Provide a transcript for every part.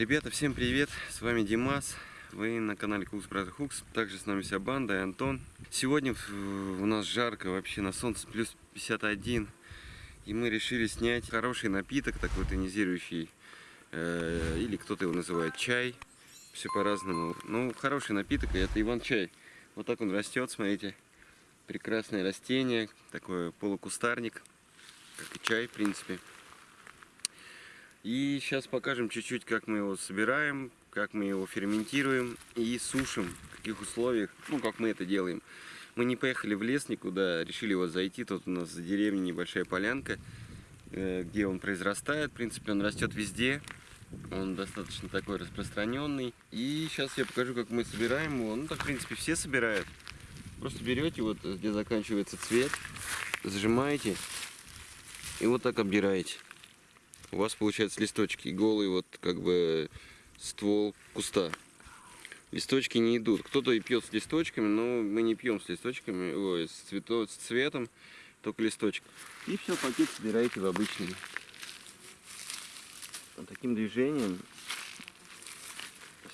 Ребята, всем привет! С вами Димас. Вы на канале Кукс Brother Hooks. Также с нами вся банда и Антон. Сегодня у нас жарко, вообще на солнце плюс 51. И мы решили снять хороший напиток, такой тонизирующий. Э, или кто-то его называет чай. Все по-разному. Ну, хороший напиток, это Иван-чай. Вот так он растет, смотрите. Прекрасное растение, такой полукустарник, как и чай, в принципе. И сейчас покажем чуть-чуть, как мы его собираем, как мы его ферментируем и сушим, в каких условиях, ну, как мы это делаем. Мы не поехали в лес никуда, решили вот зайти, тут у нас за деревней небольшая полянка, э, где он произрастает, в принципе, он растет везде, он достаточно такой распространенный. И сейчас я покажу, как мы собираем его, ну, так, в принципе, все собирают. Просто берете, вот где заканчивается цвет, зажимаете и вот так обдираете у вас получается листочки голый вот как бы ствол куста. Листочки не идут. Кто-то и пьет с листочками, но мы не пьем с листочками, ой, с, цвето, с цветом, только листочек. И все, пакет собираете в обычный. Вот таким движением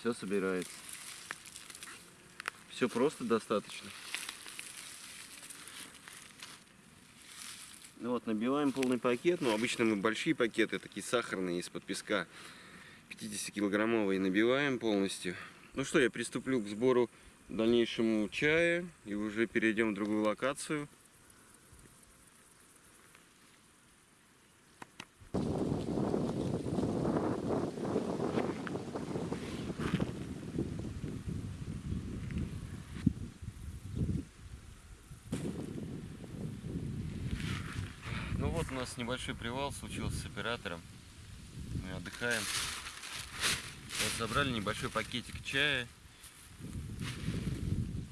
все собирается. Все просто достаточно. Ну вот, набиваем полный пакет. Ну, обычно мы большие пакеты, такие сахарные, из-под песка. 50-килограммовые набиваем полностью. Ну что, я приступлю к сбору дальнейшему чая. И уже перейдем в другую локацию. вот у нас небольшой привал случился с оператором. Мы отдыхаем. Вот забрали небольшой пакетик чая.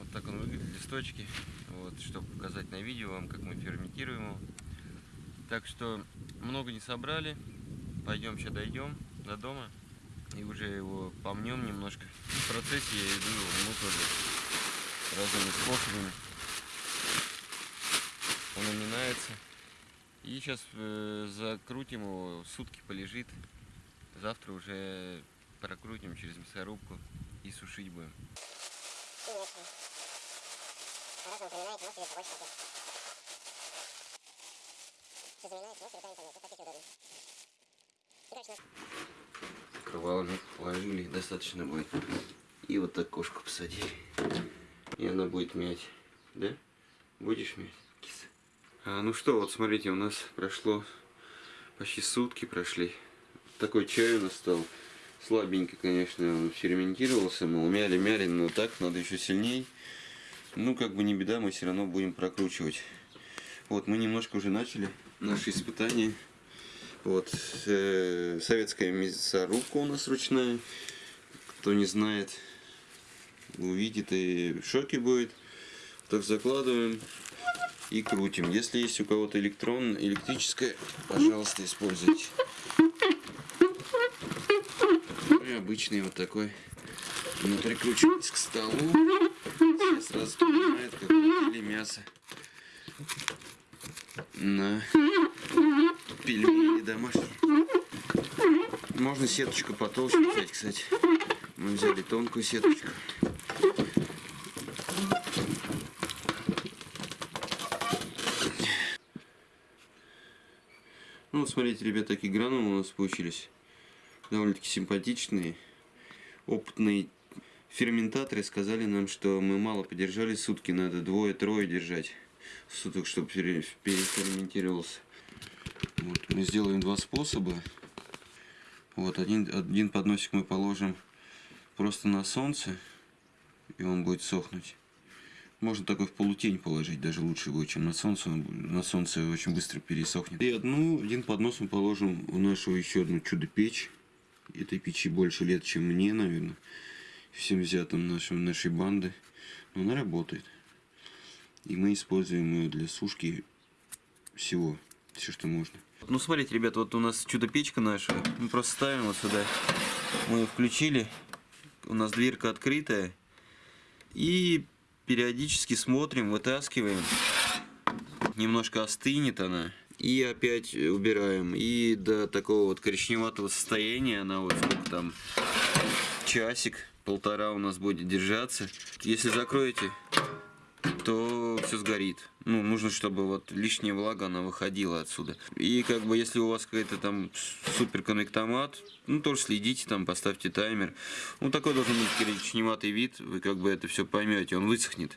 Вот так он выглядит, листочки. Вот, чтобы показать на видео вам, как мы ферментируем его. Так что много не собрали. Пойдем сейчас дойдем до дома. И уже его помнем немножко. В процессе я иду его тоже разными способами. Он уминается. И сейчас э, закрутим его, сутки полежит. Завтра уже прокрутим через мясорубку и сушить будем. Кровавник положили, достаточно будет. И вот так кошку посадили. И она будет мять. Да? Будешь мять, ну что, вот смотрите, у нас прошло почти сутки прошли. Такой чай у нас стал. Слабенько, конечно, он ферментировался. Мы умяли, мяли, но так надо еще сильней. Ну, как бы не беда, мы все равно будем прокручивать. Вот, мы немножко уже начали наши испытания. Вот, э, советская мясорубка у нас ручная. Кто не знает, увидит и в шоке будет. Так закладываем и крутим. Если есть у кого-то электрон, электрическое, пожалуйста, используйте. И обычный вот такой внутрикручивается к столу. Все сразу понимают, как крутили мясо на пельмени домашние. Можно сеточку потолще взять, кстати. Мы взяли тонкую сеточку. Ну смотрите, ребята, такие гранулы у нас получились. Довольно-таки симпатичные. Опытные ферментаторы сказали нам, что мы мало подержали сутки, надо двое-трое держать суток, чтобы переферментировался. Вот, мы сделаем два способа. Вот один, один подносик мы положим просто на солнце, и он будет сохнуть. Можно такой в полутень положить, даже лучше будет, чем на солнце. На солнце очень быстро пересохнет. И одну, один поднос мы положим в нашу еще одну чудо-печь. Этой печи больше лет, чем мне, наверное. Всем взятым нашим, нашей банды. Но она работает. И мы используем ее для сушки всего. Все, что можно. Ну, смотрите, ребята, вот у нас чудо-печка наша. Мы просто ставим вот сюда. Мы ее включили. У нас дверка открытая. И периодически смотрим, вытаскиваем. Немножко остынет она. И опять убираем. И до такого вот коричневатого состояния она вот сколько там, часик, полтора у нас будет держаться. Если закроете, то все сгорит. Ну, нужно, чтобы вот лишняя влага, она выходила отсюда. И как бы, если у вас какой-то там супер коннектомат, ну, тоже следите, там, поставьте таймер. Ну, такой должен быть коричневатый вид, вы как бы это все поймете, он высохнет.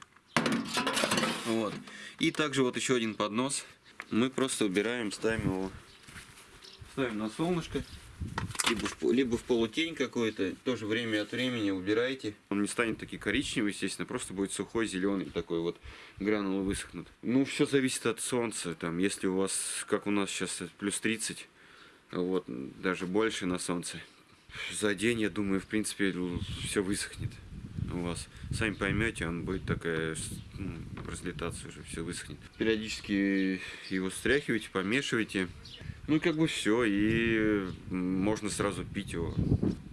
Вот. И также вот еще один поднос. Мы просто убираем, ставим его, ставим на солнышко либо в, либо в полутень какой-то, тоже время от времени убирайте. Он не станет такой коричневый, естественно, просто будет сухой, зеленый, такой вот гранулы высохнут. Ну, все зависит от солнца, там, если у вас, как у нас сейчас, плюс 30, вот, даже больше на солнце. За день, я думаю, в принципе, все высохнет у вас. Сами поймете, он будет такая, ну, разлетаться уже, все высохнет. Периодически его стряхивайте, помешивайте. Ну, как бы все, и можно сразу пить его.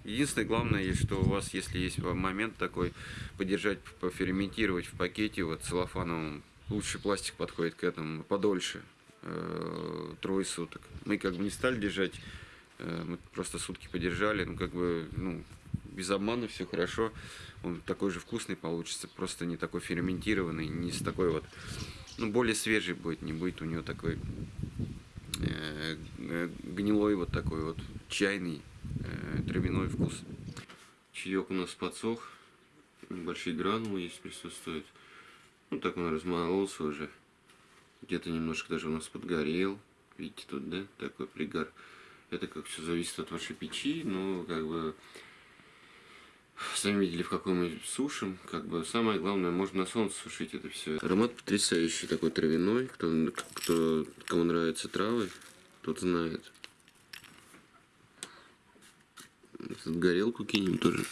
Единственное, главное, что у вас, если есть момент такой, подержать, поферментировать в пакете, вот целлофановом, лучше пластик подходит к этому, подольше, э, трое суток. Мы как бы не стали держать, э, мы просто сутки подержали, ну, как бы, ну, без обмана все хорошо, он такой же вкусный получится, просто не такой ферментированный, не с такой вот, ну, более свежий будет, не будет у него такой гнилой вот такой вот чайный э, травяной вкус. Чаек у нас подсох, небольшие гранулы есть присутствуют. Ну так он размололся уже. Где-то немножко даже у нас подгорел. Видите тут, да, такой пригар. Это как все зависит от вашей печи, но как бы Сами видели, в какой мы сушим. Как бы самое главное, можно на солнце сушить это все. Аромат потрясающий, такой травяной. Кто, кто, кому нравятся травы, тот знает. Тут горелку кинем тоже,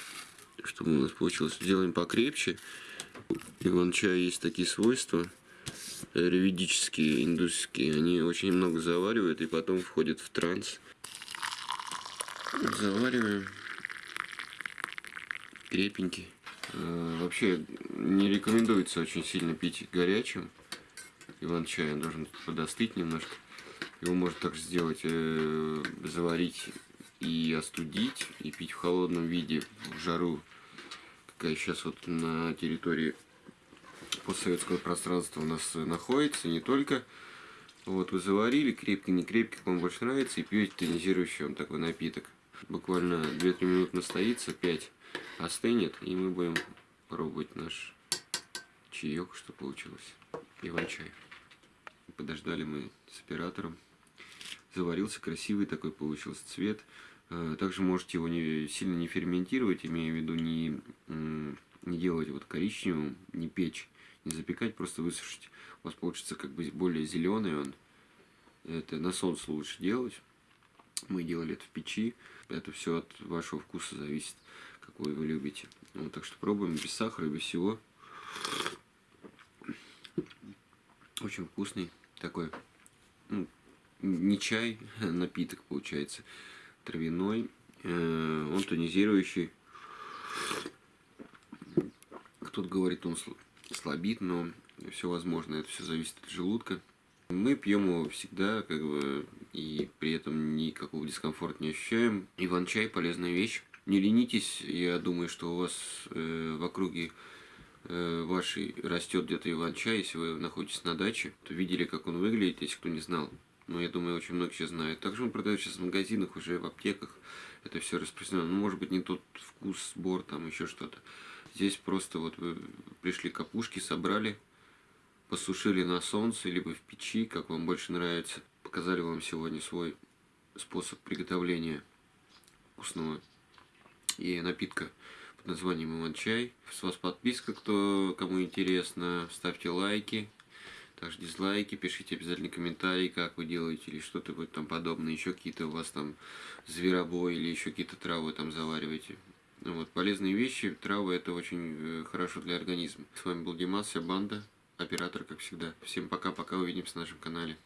чтобы у нас получилось. Сделаем покрепче. Иван-чая есть такие свойства реведические, индусские. Они очень много заваривают и потом входят в транс. Завариваем крепенький. Э, вообще не рекомендуется очень сильно пить горячим. Иван-чай должен подостыть немножко. Его можно также сделать, э, заварить и остудить, и пить в холодном виде, в жару, какая сейчас вот на территории постсоветского пространства у нас находится, не только. Вот, вы заварили, крепкий, не крепкий, вам больше нравится, и пьете тонизирующий он такой напиток. Буквально 2-3 минуты настоится, 5 остынет, и мы будем пробовать наш чаек, что получилось. Иван-чай. Подождали мы с оператором. Заварился красивый такой получился цвет. Э, также можете его не, сильно не ферментировать, имея в виду не, не делать вот коричневым, не печь, не запекать, просто высушить. У вас получится как бы более зеленый он. Это на солнце лучше делать. Мы делали это в печи. Это все от вашего вкуса зависит какой вы любите. Вот, так что пробуем без сахара, без всего. Очень вкусный такой, ну, не чай, а напиток получается, травяной, э, он тонизирующий. Кто-то говорит, он слабит, но все возможно, это все зависит от желудка. Мы пьем его всегда, как бы, и при этом никакого дискомфорта не ощущаем. Иван-чай полезная вещь. Не ленитесь, я думаю, что у вас э, в округе э, вашей растет где-то иван-чай, если вы находитесь на даче, то видели, как он выглядит, если кто не знал. Но я думаю, очень многие сейчас знают. Также он продается сейчас в магазинах, уже в аптеках. Это все распространено. Ну, может быть, не тот вкус, сбор, там еще что-то. Здесь просто вот вы пришли капушки, собрали, посушили на солнце, либо в печи, как вам больше нравится. Показали вам сегодня свой способ приготовления вкусного и напитка под названием Иван-чай. С вас подписка, кто кому интересно. Ставьте лайки. Также дизлайки, пишите обязательно комментарии, как вы делаете, или что-то вот там подобное, еще какие-то у вас там зверобой, или еще какие-то травы там завариваете. Ну вот, полезные вещи, травы это очень э, хорошо для организма. С вами был Димас, вся банда, оператор, как всегда. Всем пока-пока, увидимся на нашем канале.